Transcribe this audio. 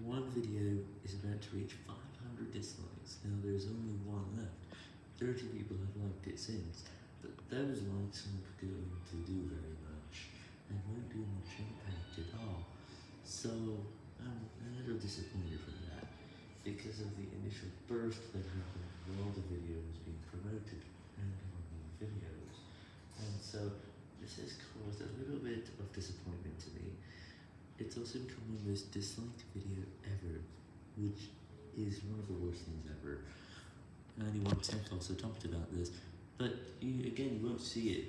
one video is about to reach 500 dislikes, now there's only one left. 30 people have liked it since, but those likes aren't going to do very much, and won't do much impact at all. So, I'm a little disappointed from that, because of the initial burst that happened all the videos being promoted and the videos. And so, this has caused a little bit of disappointment to me. It's also become my most disliked video ever, which is one of the worst things ever. Anyone Tech also talked about this, but you, again, you won't see it